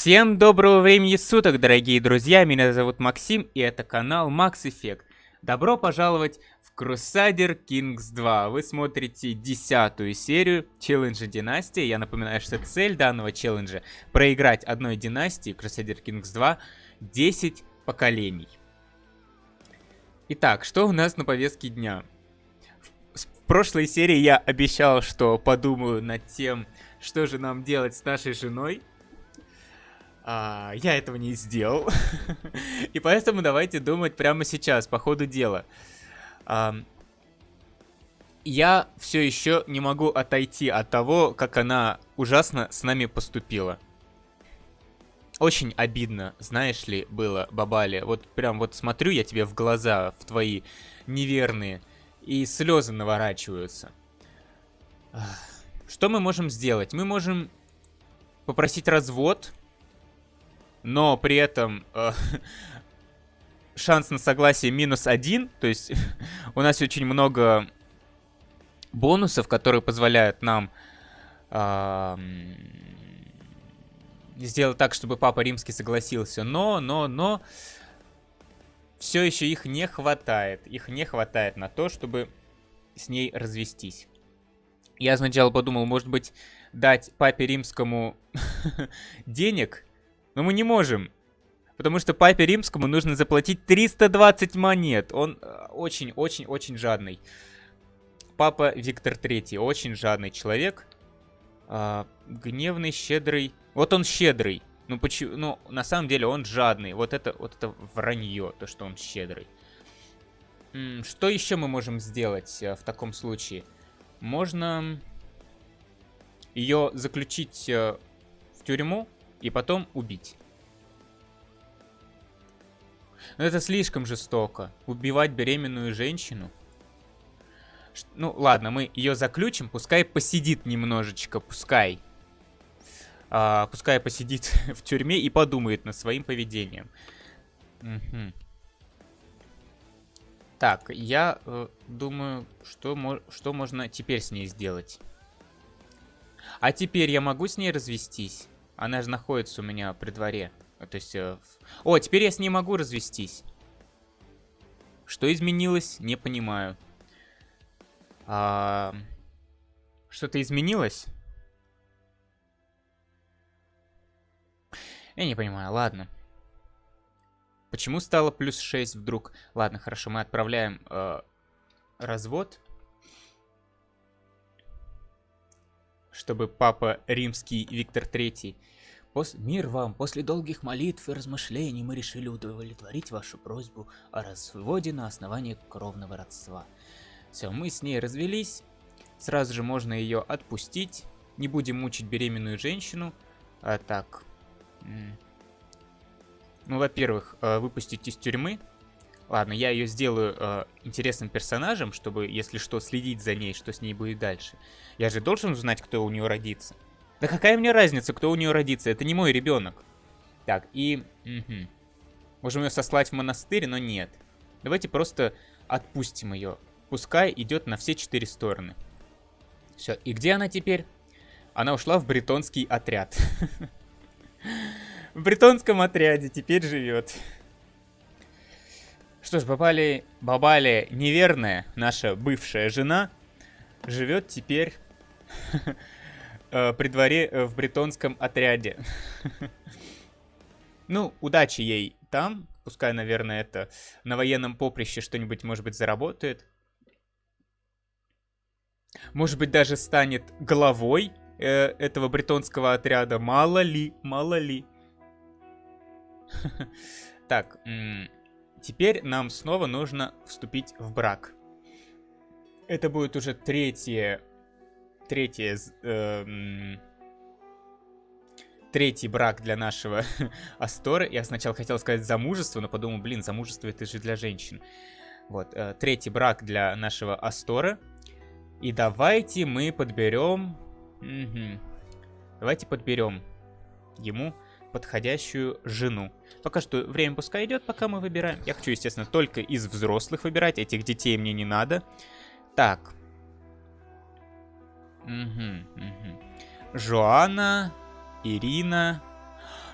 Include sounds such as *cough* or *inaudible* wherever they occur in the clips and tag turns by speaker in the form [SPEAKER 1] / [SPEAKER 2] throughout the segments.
[SPEAKER 1] Всем доброго времени суток, дорогие друзья, меня зовут Максим, и это канал Max Effect. Добро пожаловать в Crusader Kings 2. Вы смотрите десятую серию челленджа династии. Я напоминаю, что цель данного челленджа проиграть одной династии Crusader Kings 2 10 поколений. Итак, что у нас на повестке дня? В прошлой серии я обещал, что подумаю над тем, что же нам делать с нашей женой. А, я этого не сделал. *laughs* И поэтому давайте думать прямо сейчас, по ходу дела. А, я все еще не могу отойти от того, как она ужасно с нами поступила. Очень обидно, знаешь ли, было, Бабали. Вот прям вот смотрю я тебе в глаза, в твои неверные, и слезы наворачиваются. Что мы можем сделать? Мы можем попросить развод, но при этом э, *laughs* шанс на согласие минус один. То есть *laughs* у нас очень много бонусов, которые позволяют нам э, сделать так, чтобы Папа Римский согласился. Но, но, но все еще их не хватает. Их не хватает на то, чтобы с ней развестись. Я сначала подумал, может быть, дать Папе Римскому *laughs* денег но мы не можем. Потому что папе римскому нужно заплатить 320 монет. Он очень-очень-очень э, жадный. Папа Виктор Третий. Очень жадный человек. А, гневный, щедрый. Вот он щедрый. Ну, почему? Ну, на самом деле он жадный. Вот это, вот это вранье, то, что он щедрый. Что еще мы можем сделать а, в таком случае? Можно ее заключить а, в тюрьму и потом убить. Но это слишком жестоко. Убивать беременную женщину. Ну, ладно, мы ее заключим. Пускай посидит немножечко, пускай. А, пускай посидит *laughs* в тюрьме и подумает над своим поведением. Угу. Так, я э, думаю, что, что можно теперь с ней сделать. А теперь я могу с ней развестись? Она же находится у меня при дворе. То есть... Э, О, теперь я с ней могу развестись. Что изменилось, не понимаю. А... Что-то изменилось? Я не понимаю, ладно. Почему стало плюс 6 вдруг? Ладно, хорошо, мы отправляем э, развод. Чтобы папа римский Виктор III... Пос... Мир вам, после долгих молитв и размышлений мы решили удовлетворить вашу просьбу о разводе на основании кровного родства. Все, мы с ней развелись, сразу же можно ее отпустить, не будем мучить беременную женщину. А, так, ну, во-первых, э, выпустить из тюрьмы, Ладно, я ее сделаю э, интересным персонажем, чтобы, если что, следить за ней, что с ней будет дальше. Я же должен узнать, кто у нее родится. Да какая мне разница, кто у нее родится? Это не мой ребенок. Так, и... Угу. Можем ее сослать в монастырь, но нет. Давайте просто отпустим ее. Пускай идет на все четыре стороны. Все, и где она теперь? Она ушла в бретонский отряд. *laughs* В бретонском отряде теперь живет. Что ж, Бабали, Бабали неверная, наша бывшая жена, живет теперь *laughs* э, при дворе э, в бретонском отряде. *laughs* Ну, удачи ей там. Пускай, наверное, это на военном поприще что-нибудь, может быть, заработает. Может быть, даже станет главой э, этого бретонского отряда. Мало ли, мало ли. *laughs* Так, Теперь нам снова нужно вступить в брак. Это будет уже третье... Третье... Э, третий брак для нашего *laughs* Асторы. Я сначала хотел сказать замужество, но подумал, блин, замужество это же для женщин. Вот, э, третий брак для нашего Астора. И давайте мы подберем... Угу. Давайте подберем ему подходящую жену. Пока что время пускай идет, пока мы выбираем. Я хочу, естественно, только из взрослых выбирать. Этих детей мне не надо. Так. Угу, угу. Жоанна, Ирина.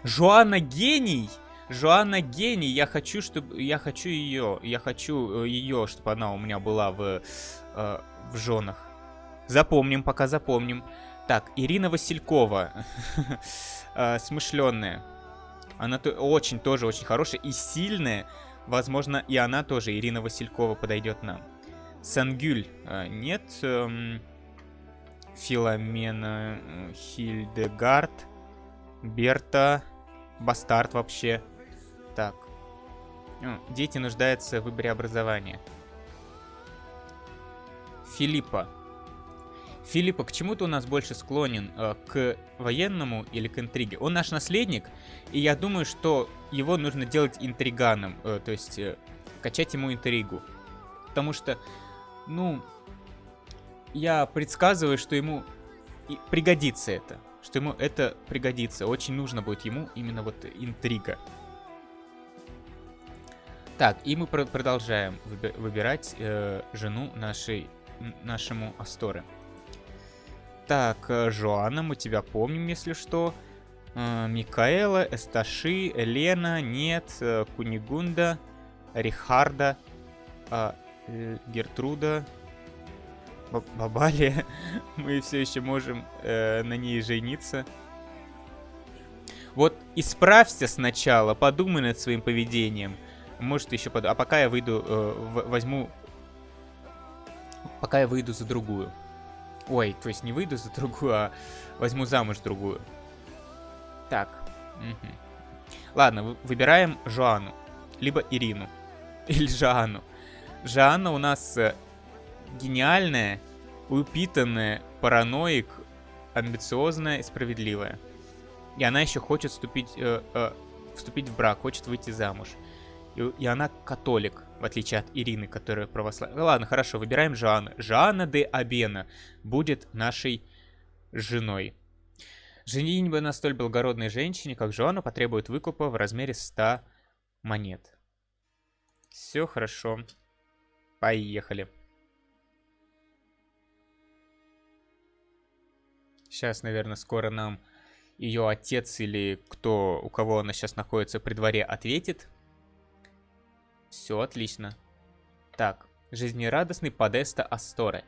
[SPEAKER 1] Жоанна гений! Жоанна гений, я хочу, чтобы... Я хочу ее, я хочу э, ее, чтобы она у меня была в, э, в женах. Запомним, пока запомним. Так, Ирина Василькова. *laughs* э, смышленная. Она очень, тоже очень хорошая и сильная. Возможно, и она тоже, Ирина Василькова, подойдет нам. Сангюль. Э, нет. Эм, Филомена э, Хильдегард. Берта. Бастард вообще. Так. Дети нуждаются в выборе образования. Филиппа. Филиппа к чему-то у нас больше склонен, э, к военному или к интриге. Он наш наследник, и я думаю, что его нужно делать интриганом, э, то есть э, качать ему интригу. Потому что, ну, я предсказываю, что ему пригодится это. Что ему это пригодится. Очень нужно будет ему именно вот интрига. Так, и мы пр продолжаем выбирать э, жену нашей, нашему Асторе. Так, э, Жоанна, мы тебя помним, если что. Э, Микаэла, Эсташи, Елена, нет, э, Кунигунда, Рихарда, э, Гертруда, Бабалия. *laughs* мы все еще можем на ней жениться. Вот исправься сначала, подумай над своим поведением. Может еще под... А пока я выйду, возьму... Пока я выйду за другую. Ой, то есть не выйду за другую, а возьму замуж другую. Так. Угу. Ладно, выбираем Жоану. Либо Ирину. *laughs* Или Жоанну. Жоанна у нас э, гениальная, упитанная, параноик, амбициозная и справедливая. И она еще хочет вступить, э, э, вступить в брак, хочет выйти замуж. И, и она католик, в отличие от Ирины, которая православная. Ну ладно, хорошо, выбираем Жанна. Жанна де Абена будет нашей женой. Женитьба на столь благородной женщине, как Жоанна, потребует выкупа в размере 100 монет. Все хорошо. Поехали. Сейчас, наверное, скоро нам ее отец или кто, у кого она сейчас находится при дворе, ответит. Все отлично. Так, жизнерадостный Подеста Асторе.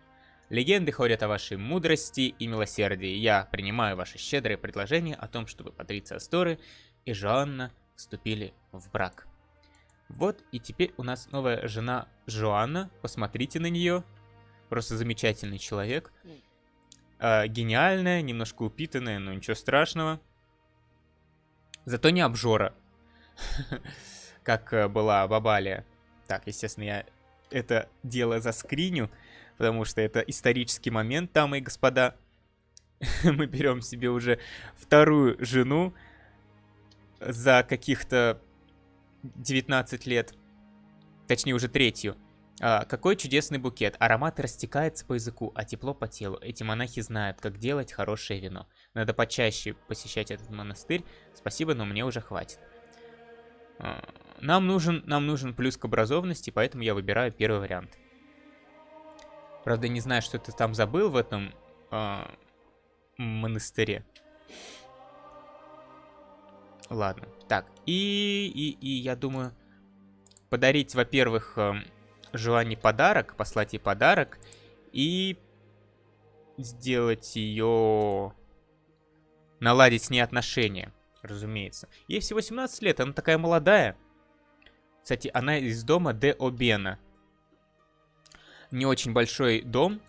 [SPEAKER 1] Легенды ходят о вашей мудрости и милосердии. Я принимаю ваше щедрое предложение о том, чтобы Патриция Асторы и Жоанна вступили в брак. Вот и теперь у нас новая жена Жоанна. Посмотрите на нее. Просто замечательный человек. Э, гениальная, немножко упитанная, но ничего страшного. Зато не обжора. *laughs* как э, была Бабалия. Так, естественно, я это дело заскриню, потому что это исторический момент, дамы и господа. *laughs* Мы берем себе уже вторую жену за каких-то 19 лет. Точнее, уже третью. А, какой чудесный букет. Аромат растекается по языку, а тепло по телу. Эти монахи знают, как делать хорошее вино. Надо почаще посещать этот монастырь. Спасибо, но мне уже хватит. Нам нужен, нам нужен плюс к образованности, поэтому я выбираю первый вариант. Правда, не знаю, что ты там забыл в этом э, монастыре. Ладно. Так, и, и, и я думаю, подарить, во-первых, э, желание подарок, послать ей подарок, и сделать ее... Наладить с ней отношения, разумеется. Ей всего 17 лет, она такая молодая. Кстати, она из дома Де Обена. Не очень большой дом,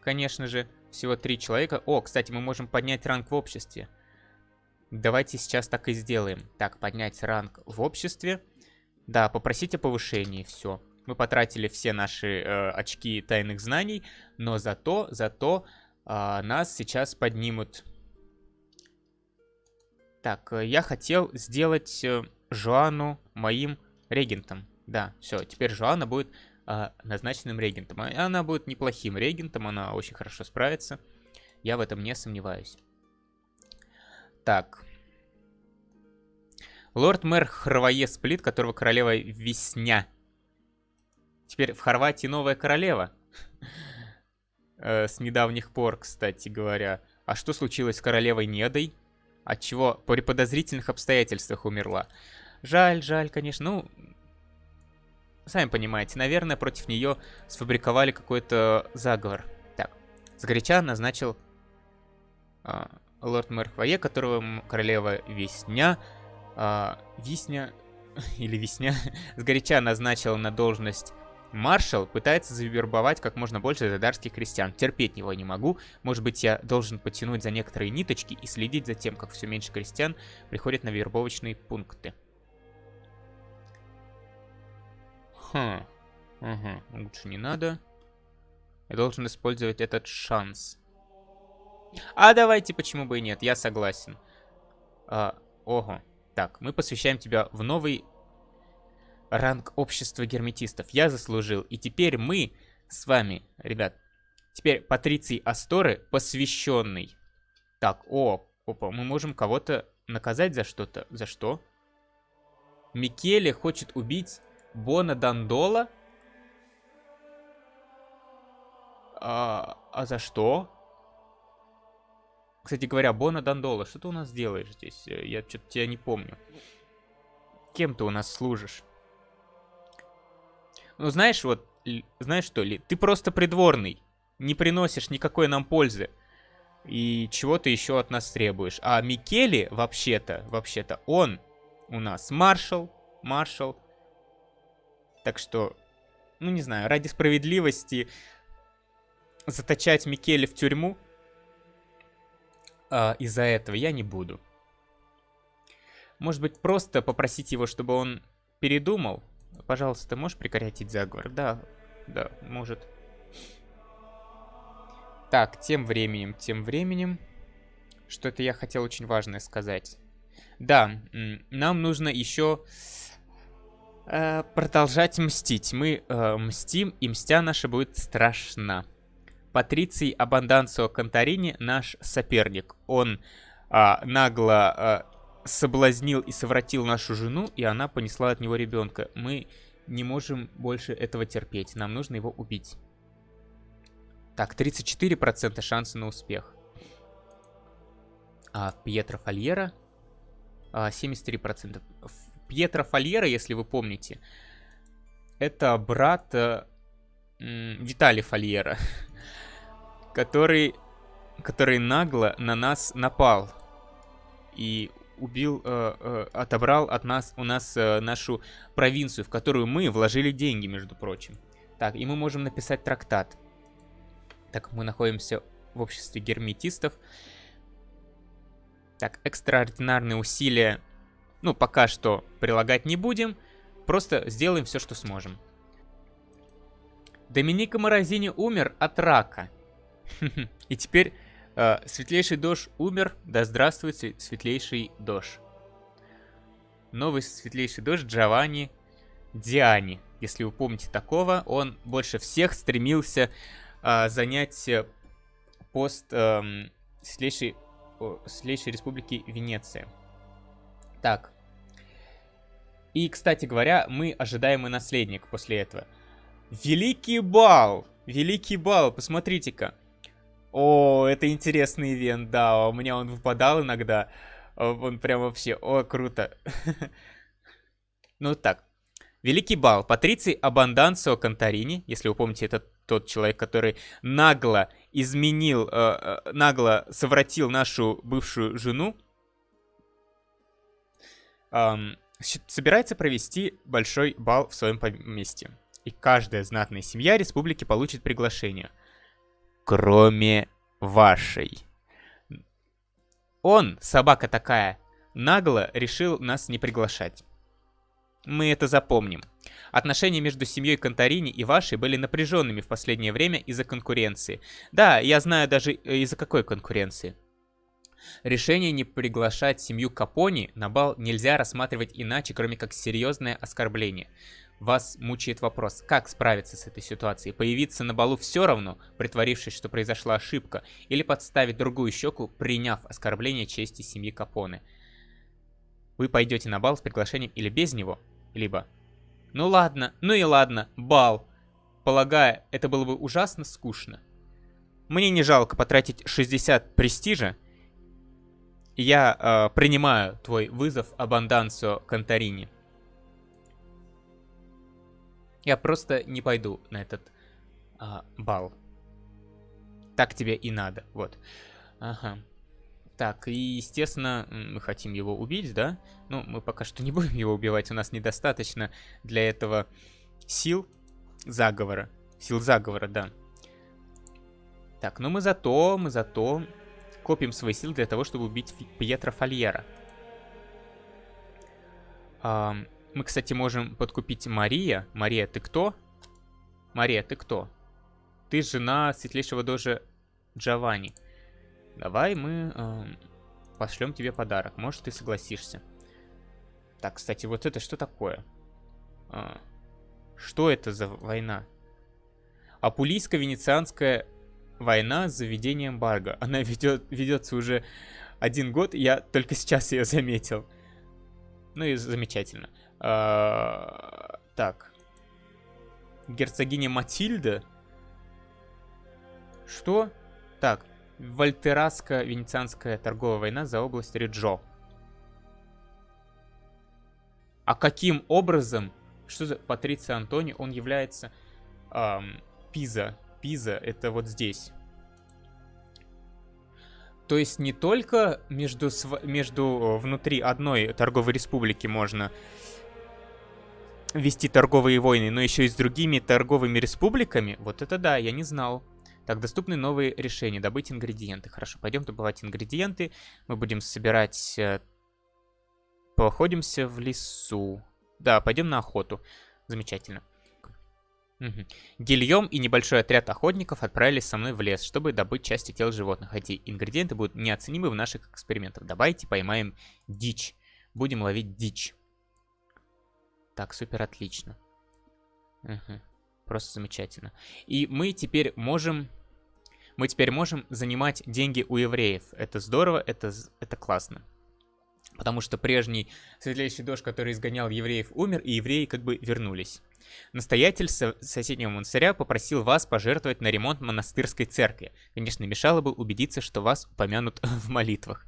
[SPEAKER 1] конечно же. Всего три человека. О, кстати, мы можем поднять ранг в обществе. Давайте сейчас так и сделаем. Так, поднять ранг в обществе. Да, попросить о повышении, все. Мы потратили все наши э, очки тайных знаний, но зато, зато э, нас сейчас поднимут. Так, э, я хотел сделать э, Жоану моим регентом. Да, все, теперь Жоанна будет э, назначенным регентом. А она будет неплохим регентом, она очень хорошо справится. Я в этом не сомневаюсь. Так. Лорд-мэр Хрвае Сплит, которого королева Весня. Теперь в Хорватии новая королева. *laughs* Э, с недавних пор, кстати говоря. А что случилось с королевой Недой? От чего при подозрительных обстоятельствах умерла. Жаль, жаль, конечно. Ну, сами понимаете, наверное, против нее сфабриковали какой-то заговор. Так, сгоряча назначил а, лорд-мэр Хвое, которого королева Весня... А, Висня... *laughs* Или Весня... *laughs* сгоряча назначила на должность Маршал пытается завербовать как можно больше задарских крестьян. Терпеть его не могу. Может быть, я должен потянуть за некоторые ниточки и следить за тем, как все меньше крестьян приходят на вербовочные пункты. Хм. Угу. Лучше не надо. Я должен использовать этот шанс. А давайте, почему бы и нет, я согласен. А, ого. Так, мы посвящаем тебя в новый ранг общества герметистов. Я заслужил. И теперь мы с вами, ребят, теперь Патриций Асторы посвященный. Так, о, опа, мы можем кого-то наказать за что-то. За что? Микеле хочет убить Бона Дандола? А, а за что? Кстати говоря, Бона Дандола, что ты у нас делаешь здесь? Я что-то тебя не помню. Кем ты у нас служишь? Ну, знаешь, вот, знаешь что ли, ты просто придворный. Не приносишь никакой нам пользы. И чего ты еще от нас требуешь. А Микеле, вообще-то, вообще-то, он у нас маршал, маршал. Так что, ну не знаю, ради справедливости заточать Микеле в тюрьму а, из-за этого я не буду. Может быть, просто попросить его, чтобы он передумал Пожалуйста, ты можешь прекратить заговор? Да, да, может. Так, тем временем, тем временем... Что-то я хотел очень важное сказать. Да, нам нужно еще э, продолжать мстить. Мы э, мстим, и мстя наша будет страшна. Патриций Абанданцио Конторини наш соперник. Он э, нагло э, соблазнил и совратил нашу жену, и она понесла от него ребенка. Мы не можем больше этого терпеть. Нам нужно его убить. Так, 34% шанса на успех. А Пьетро Фольера а, 73%. Пьетро Фольера, если вы помните, это брат э, Виталий Фольера, *laughs* который, который нагло на нас напал. И убил, э, э, отобрал от нас, у нас э, нашу провинцию, в которую мы вложили деньги, между прочим. Так, и мы можем написать трактат. Так, мы находимся в обществе герметистов. Так, экстраординарные усилия, ну, пока что прилагать не будем. Просто сделаем все, что сможем. Доминика Морозини умер от рака. *laughs* И теперь Э, светлейший Дож умер, да здравствует Светлейший Дож. Новый Светлейший Дож Джованни Диани. Если вы помните такого, он больше всех стремился э, занять э, пост э, Светлейшей, э, Светлейшей Республики Венеция. Так. И, кстати говоря, мы ожидаемый наследник после этого. Великий бал! Великий бал, посмотрите-ка. О, это интересный ивент, да, у меня он выпадал иногда. Он прям вообще, о, круто. *laughs* Ну так, Великий бал. Патриций Абанданцио Конторини, если вы помните, это тот человек, который нагло изменил, э, э, нагло совратил нашу бывшую жену, собирается провести большой бал в своем поместье. И каждая знатная семья республики получит приглашение – кроме вашей. Он, собака такая, нагло решил нас не приглашать. Мы это запомним. Отношения между семьей Конторини и вашей были напряженными в последнее время из-за конкуренции. Да, я знаю даже э, из-за какой конкуренции. Решение не приглашать семью Капони на бал нельзя рассматривать иначе, кроме как серьезное оскорбление вас мучает вопрос, как справиться с этой ситуацией? Появиться на балу все равно, притворившись, что произошла ошибка, или подставить другую щеку, приняв оскорбление чести семьи Капоне? Вы пойдете на бал с приглашением или без него, либо... Ну ладно, ну и ладно, бал. Полагаю, это было бы ужасно скучно. Мне не жалко потратить 60 престижа я э, принимаю твой вызов Абандансио Конторини. Я просто не пойду на этот э, бал. Так тебе и надо, вот. Ага. Так, и, естественно, мы хотим его убить, да? Ну, мы пока что не будем его убивать, у нас недостаточно для этого сил заговора. Сил заговора, да. Так, ну мы зато, мы зато копим свои силы для того, чтобы убить Пьетро Фольера. А, мы, кстати, можем подкупить Мария. Мария, ты кто? Мария, ты кто? Ты жена светлейшего дожа Джованни. Давай мы э, пошлем тебе подарок. Может, ты согласишься. Так, кстати, вот это что такое? А, что это за война? Апулийско-венецианская война с заведением Барга. Она ведет, ведется уже один год, я только сейчас ее заметил. Ну и замечательно. А, так. Герцогиня Матильда? Что? Так. Вольтераско-венецианская торговая война за область Риджо. А каким образом, что за Патриция Антони, он является эм, Пиза? Пиза это вот здесь. То есть не только между, между внутри одной торговой республики можно вести торговые войны, но еще и с другими торговыми республиками? Вот это да, я не знал. Так, доступны новые решения. Добыть ингредиенты. Хорошо, пойдем добывать ингредиенты. Мы будем собирать... Э, походимся в лесу. Да, пойдем на охоту. Замечательно. Угу. Гильем и небольшой отряд охотников отправились со мной в лес, чтобы добыть части тел животных. Эти ингредиенты будут неоценимы в наших экспериментах. Давайте поймаем дичь. Будем ловить дичь. Так, супер, отлично. Угу. Просто замечательно. И мы теперь можем... Мы теперь можем занимать деньги у евреев. Это здорово, это, это классно. Потому что прежний светлейший дождь, который изгонял евреев, умер, и евреи как бы вернулись. Настоятель со соседнего монастыря попросил вас пожертвовать на ремонт монастырской церкви. Конечно, мешало бы убедиться, что вас упомянут *laughs* в молитвах.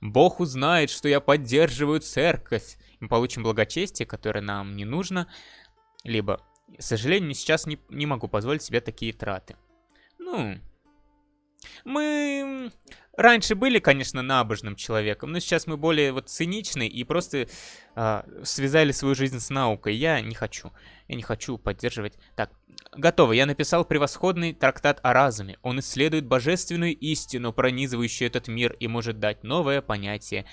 [SPEAKER 1] Бог узнает, что я поддерживаю церковь. Мы получим благочестие, которое нам не нужно, либо к сожалению, сейчас не, не могу позволить себе такие траты. Ну, мы раньше были, конечно, набожным человеком, но сейчас мы более вот циничны и просто э, связали свою жизнь с наукой. Я не хочу. Я не хочу поддерживать. Так, готово. Я написал превосходный трактат о разуме. Он исследует божественную истину, пронизывающую этот мир, и может дать новое понятие,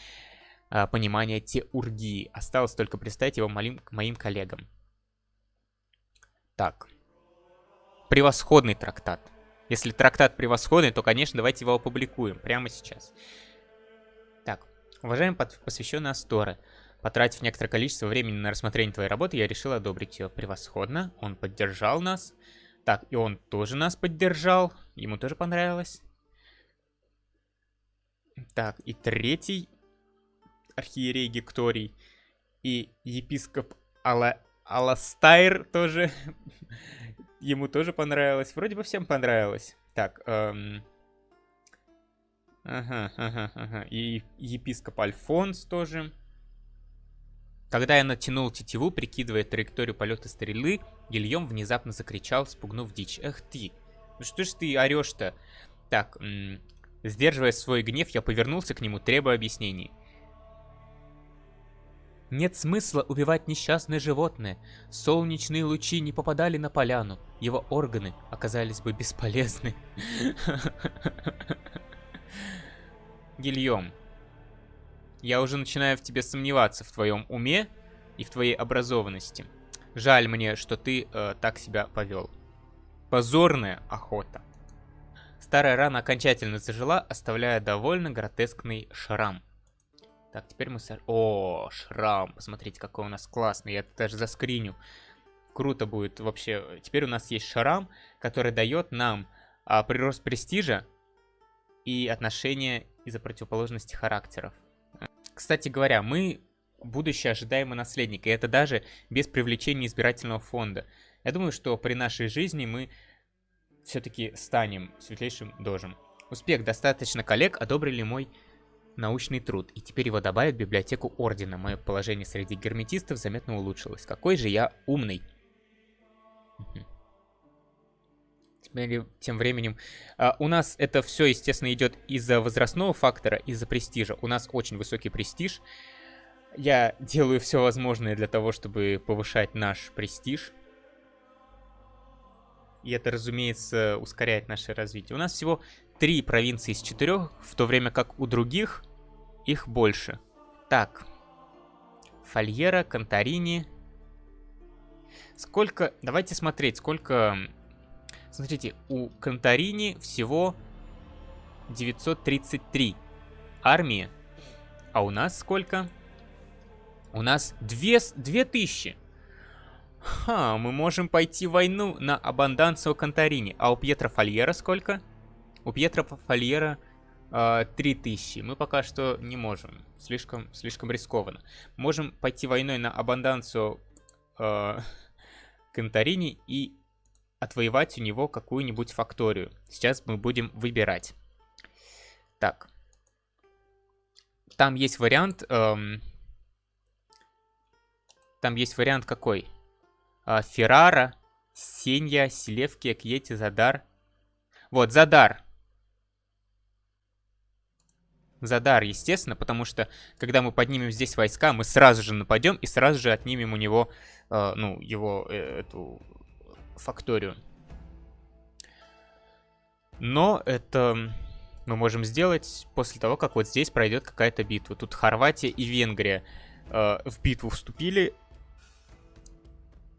[SPEAKER 1] э, понимание теургии. Осталось только представить его моим, моим коллегам. Так. Превосходный трактат. Если трактат превосходный, то, конечно, давайте его опубликуем прямо сейчас. Так, уважаемый посвященный Асторы, потратив некоторое количество времени на рассмотрение твоей работы, я решил одобрить ее превосходно. Он поддержал нас. Так, и он тоже нас поддержал. Ему тоже понравилось. Так, и третий архиерей Гекторий и епископ Алла Аластайр тоже. *laughs* Ему тоже понравилось. Вроде бы всем понравилось. Так, эм... Ага, ага, ага. И епископ Альфонс тоже. Когда я натянул тетиву, прикидывая траекторию полета стрелы, Гильем внезапно закричал, спугнув дичь. Эх ты! Ну что ж ты орешь-то? Так, сдерживая свой гнев, я повернулся к нему, требуя объяснений. Нет смысла убивать несчастное животное. Солнечные лучи не попадали на поляну. Его органы оказались бы бесполезны. *laughs* Гильем, я уже начинаю в тебе сомневаться в твоем уме и в твоей образованности. Жаль мне, что ты э, так себя повел. Позорная охота. Старая рана окончательно зажила, оставляя довольно гротескный шрам. Так, теперь мы... О, шрам. Посмотрите, какой у нас классный. Я это даже заскриню. Круто будет вообще. Теперь у нас есть шрам, который дает нам а, прирост престижа и отношения из-за противоположности характеров. Кстати говоря, мы будущее ожидаемый наследник, и это даже без привлечения избирательного фонда. Я думаю, что при нашей жизни мы все-таки станем светлейшим дожем. Успех, достаточно коллег одобрили мой научный труд, и теперь его добавят в библиотеку Ордена. Мое положение среди герметистов заметно улучшилось. Какой же я умный. Теперь, тем временем, а, у нас это все, естественно, идет из-за возрастного фактора, из-за престижа. У нас очень высокий престиж. Я делаю все возможное для того, чтобы повышать наш престиж. И это, разумеется, ускоряет наше развитие. У нас всего три провинции из четырех, в то время как у других их больше. Так. Фольера, Конторини. Сколько... Давайте смотреть, сколько... Смотрите, у Конторини всего 933 армии. А у нас сколько? У нас 2, 2000. Ха, мы можем пойти войну на Абанданцию Конторини. А у Пьетро Фольера сколько? У Пьетро Фольера э, а, 3000. Мы пока что не можем. Слишком, слишком рискованно. Можем пойти войной на Абанданцию э, *laughs* Конторини и отвоевать у него какую-нибудь факторию. Сейчас мы будем выбирать. Так. Там есть вариант... Эм, там есть вариант какой? Э, Феррара, Сенья, Селевки, Акьети, Задар. Вот, Задар. Задар, естественно, потому что, когда мы поднимем здесь войска, мы сразу же нападем и сразу же отнимем у него, э, ну, его, э, эту факторию. Но это мы можем сделать после того, как вот здесь пройдет какая-то битва. Тут Хорватия и Венгрия э, в битву вступили.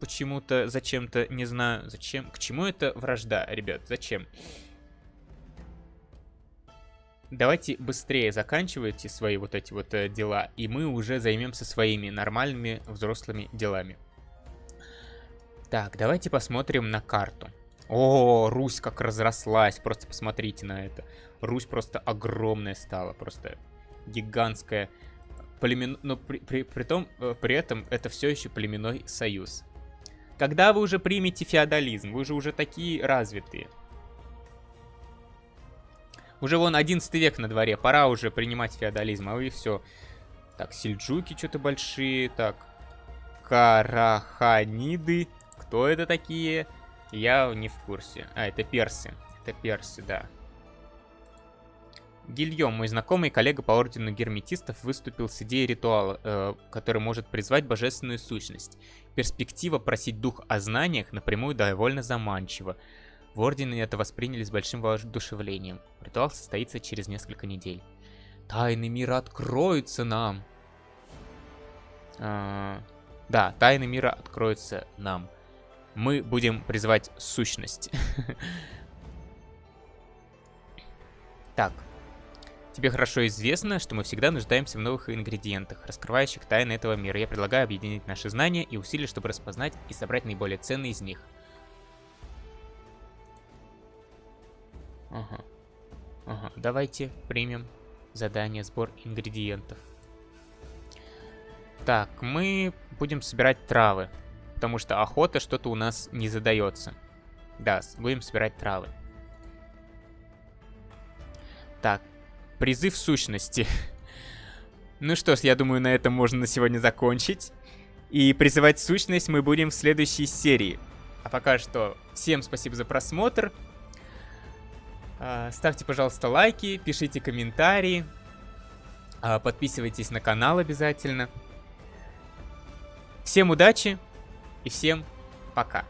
[SPEAKER 1] Почему-то, зачем-то, не знаю, зачем. К чему это вражда, ребят, зачем? Давайте быстрее заканчивайте свои вот эти вот э, дела, и мы уже займемся своими нормальными взрослыми делами. Так, давайте посмотрим на карту. О, Русь как разрослась, просто посмотрите на это. Русь просто огромная стала, просто гигантская. Племен... Но при, при, при, том, э, при этом это все еще племенной союз. Когда вы уже примете феодализм? Вы же уже такие развитые. Уже вон 11 век на дворе, пора уже принимать феодализм, а вы все. Так, сельджуки что-то большие, так. Караханиды. Кто это такие? Я не в курсе. А, это персы. Это персы, да. Гильем, мой знакомый коллега по ордену герметистов, выступил с идеей ритуала, э, который может призвать божественную сущность. Перспектива просить дух о знаниях напрямую довольно заманчива. В ордене это восприняли с большим воодушевлением. Ритуал состоится через несколько недель. Тайны мира откроются нам. А, да, тайны мира откроются нам мы будем призывать сущность. *laughs* Так. Тебе хорошо известно, что мы всегда нуждаемся в новых ингредиентах, раскрывающих тайны этого мира. Я предлагаю объединить наши знания и усилия, чтобы распознать и собрать наиболее ценные из них. Ага. Ага. Давайте примем задание сбор ингредиентов. Так, мы будем собирать травы потому что охота что-то у нас не задается. Да, будем собирать травы. Так, призыв сущности. *laughs* ну что ж, я думаю, на этом можно на сегодня закончить. И призывать сущность мы будем в следующей серии. А пока что, всем спасибо за просмотр. А, ставьте, пожалуйста, лайки, пишите комментарии. А, подписывайтесь на канал обязательно. Всем удачи! И всем пока.